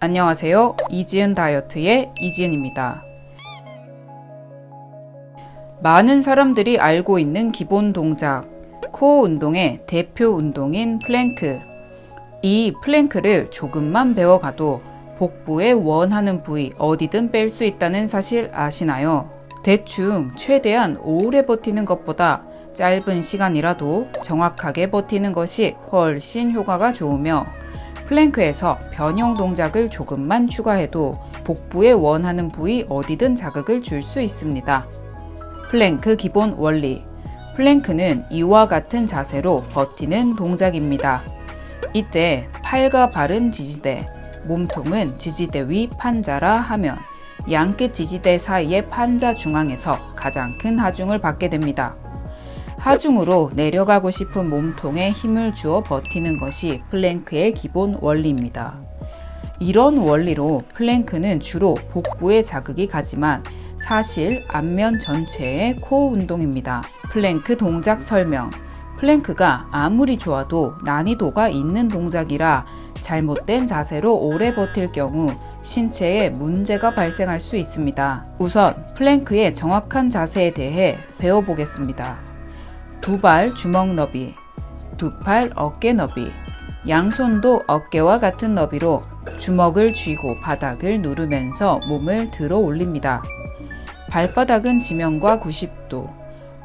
안녕하세요. 이지은 다이어트의 이지은입니다. 많은 사람들이 알고 있는 기본 동작, 코어 운동의 대표 운동인 플랭크. 이 플랭크를 조금만 배워가도 복부에 원하는 부위 어디든 뺄 수 있다는 사실 아시나요? 대충 최대한 오래 버티는 것보다 짧은 시간이라도 정확하게 버티는 것이 훨씬 효과가 좋으며 플랭크에서 변형 동작을 조금만 추가해도 복부에 원하는 부위 어디든 자극을 줄 수 있습니다. 플랭크 기본 원리 플랭크는 이와 같은 자세로 버티는 동작입니다. 이때 팔과 발은 지지대, 몸통은 지지대 위 판자라 하면 양끝 지지대 사이의 판자 중앙에서 가장 큰 하중을 받게 됩니다. 하중으로 내려가고 싶은 몸통에 힘을 주어 버티는 것이 플랭크의 기본 원리입니다. 이런 원리로 플랭크는 주로 복부에 자극이 가지만 사실 앞면 전체의 코어 운동입니다. 플랭크 동작 설명 플랭크가 아무리 좋아도 난이도가 있는 동작이라 잘못된 자세로 오래 버틸 경우 신체에 문제가 발생할 수 있습니다. 우선 플랭크의 정확한 자세에 대해 배워보겠습니다. 두 발 주먹 너비, 두 팔 어깨 너비, 양손도 어깨와 같은 너비로 주먹을 쥐고 바닥을 누르면서 몸을 들어 올립니다. 발바닥은 지면과 90도,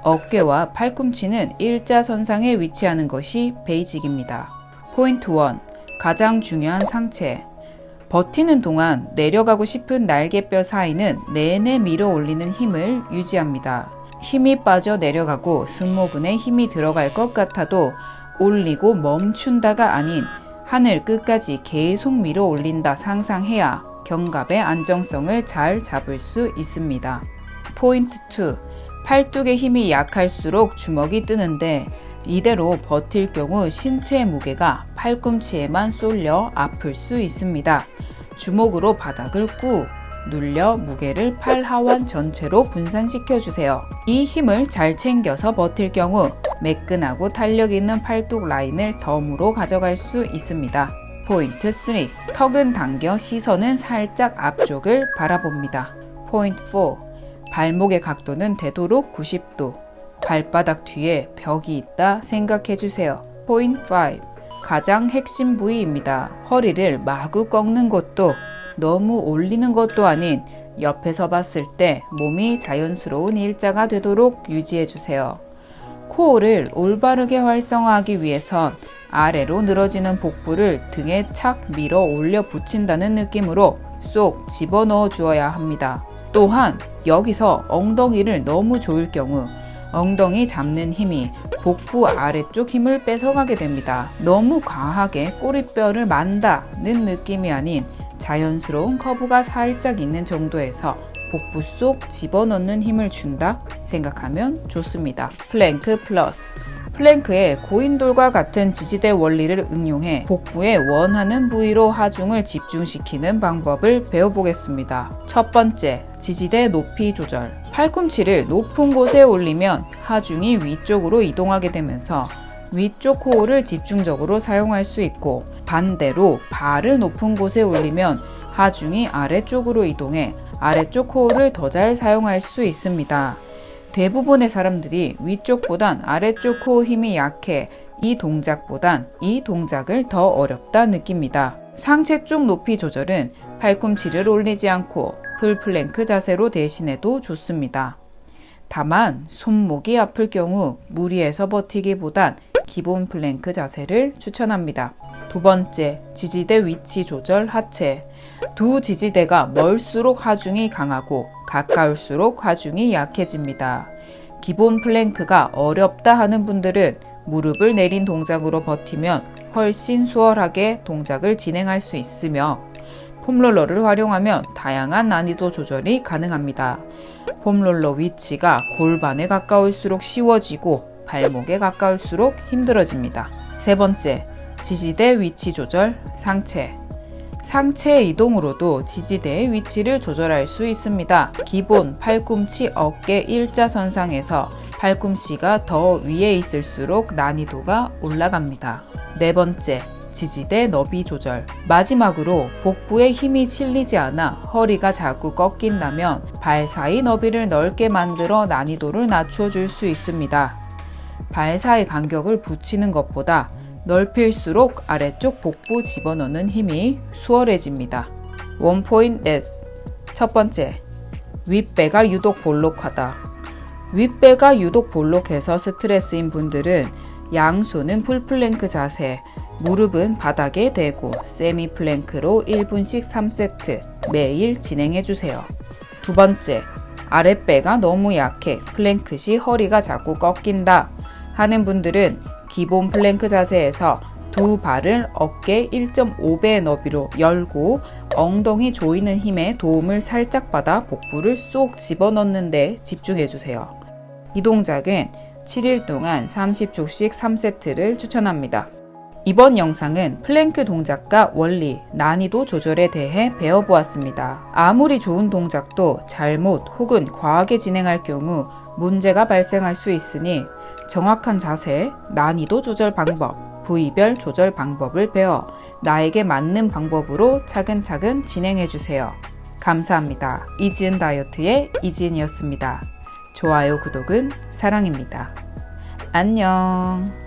어깨와 팔꿈치는 일자선상에 위치하는 것이 베이직입니다. 포인트 1. 가장 중요한 상체 버티는 동안 내려가고 싶은 날개뼈 사이는 내내 밀어 올리는 힘을 유지합니다. 힘이 빠져 내려가고 승모근에 힘이 들어갈 것 같아도 올리고 멈춘다가 아닌 하늘 끝까지 계속 밀어 올린다 상상해야 견갑의 안정성을 잘 잡을 수 있습니다. 포인트 2. 팔뚝의 힘이 약할수록 주먹이 뜨는데 이대로 버틸 경우 신체의 무게가 팔꿈치에만 쏠려 아플 수 있습니다. 주먹으로 바닥을 꾹 눌려 무게를 팔 하완 전체로 분산시켜 주세요. 이 힘을 잘 챙겨서 버틸 경우 매끈하고 탄력 있는 팔뚝 라인을 덤으로 가져갈 수 있습니다. 포인트 3. 턱은 당겨 시선은 살짝 앞쪽을 바라봅니다. 포인트 4. 발목의 각도는 되도록 90도. 발바닥 뒤에 벽이 있다 생각해 주세요. 포인트 5. 가장 핵심 부위입니다. 허리를 마구 꺾는 것도 너무 올리는 것도 아닌 옆에서 봤을 때 몸이 자연스러운 일자가 되도록 유지해 주세요. 코어를 올바르게 활성화하기 위해선 아래로 늘어지는 복부를 등에 착 밀어 올려 붙인다는 느낌으로 쏙 집어넣어 주어야 합니다. 또한 여기서 엉덩이를 너무 조일 경우 엉덩이 잡는 힘이 복부 아래쪽 힘을 뺏어가게 됩니다. 너무 과하게 꼬리뼈를 만다는 느낌이 아닌 자연스러운 커브가 살짝 있는 정도에서 복부 속 집어넣는 힘을 준다 생각하면 좋습니다. 플랭크 플러스 플랭크의 고인돌과 같은 지지대 원리를 응용해 복부에 원하는 부위로 하중을 집중시키는 방법을 배워보겠습니다. 첫 번째, 지지대 높이 조절 팔꿈치를 높은 곳에 올리면 하중이 위쪽으로 이동하게 되면서 위쪽 코어를 집중적으로 사용할 수 있고 반대로 발을 높은 곳에 올리면 하중이 아래쪽으로 이동해 아래쪽 코어를 더 잘 사용할 수 있습니다. 대부분의 사람들이 위쪽보단 아래쪽 코어 힘이 약해 이 동작보단 이 동작을 더 어렵다 느낍니다. 상체 쪽 높이 조절은 팔꿈치를 올리지 않고 풀플랭크 자세로 대신해도 좋습니다. 다만 손목이 아플 경우 무리해서 버티기보단 기본 플랭크 자세를 추천합니다. 두 번째, 지지대 위치 조절 하체. 두 지지대가 멀수록 하중이 강하고 가까울수록 하중이 약해집니다. 기본 플랭크가 어렵다 하는 분들은 무릎을 내린 동작으로 버티면 훨씬 수월하게 동작을 진행할 수 있으며 폼롤러를 활용하면 다양한 난이도 조절이 가능합니다. 폼롤러 위치가 골반에 가까울수록 쉬워지고 발목에 가까울수록 힘들어집니다. 세 번째, 지지대 위치 조절 상체 상체 이동으로도 지지대의 위치를 조절할 수 있습니다. 기본 팔꿈치 어깨 일자선상에서 팔꿈치가 더 위에 있을수록 난이도가 올라갑니다. 네 번째, 지지대 너비 조절. 마지막으로 복부에 힘이 실리지 않아 허리가 자꾸 꺾인다면 발 사이 너비를 넓게 만들어 난이도를 낮춰 줄 수 있습니다. 발 사이 간격을 붙이는 것보다 넓힐수록 아래쪽 복부 집어넣는 힘이 수월해집니다. 원포인트 S 첫 번째, 윗배가 유독 볼록하다. 윗배가 유독 볼록해서 스트레스인 분들은 양손은 풀플랭크 자세, 무릎은 바닥에 대고 세미 플랭크로 1분씩 3세트 매일 진행해 주세요. 두 번째, 아랫배가 너무 약해 플랭크 시 허리가 자꾸 꺾인다 하는 분들은 기본 플랭크 자세에서 두 발을 어깨 1.5배 너비로 열고 엉덩이 조이는 힘에 도움을 살짝 받아 복부를 쏙 집어넣는 데 집중해 주세요. 이 동작은 7일 동안 30초씩 3세트를 추천합니다. 이번 영상은 플랭크 동작과 원리, 난이도 조절에 대해 배워보았습니다. 아무리 좋은 동작도 잘못 혹은 과하게 진행할 경우 문제가 발생할 수 있으니 정확한 자세, 난이도 조절 방법, 부위별 조절 방법을 배워 나에게 맞는 방법으로 차근차근 진행해 주세요. 감사합니다. 이지은 다이어트의 이지은이었습니다. 좋아요, 구독은 사랑입니다. 안녕.